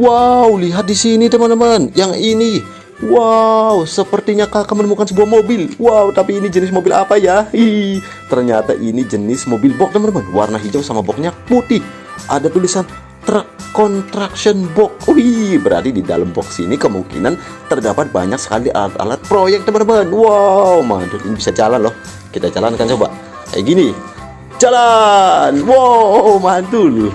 Wow, lihat di sini teman-teman. Yang ini. Wow, sepertinya kakak menemukan sebuah mobil. Wow, tapi ini jenis mobil apa ya? Hi, ternyata ini jenis mobil box teman-teman. Warna hijau sama boxnya putih. Ada tulisan truck construction box. Wih, berarti di dalam box ini kemungkinan terdapat banyak sekali alat-alat proyek teman-teman. Wow, mantul. Ini bisa jalan loh. Kita jalankan coba. Kayak gini. Jalan. Wow, mantul.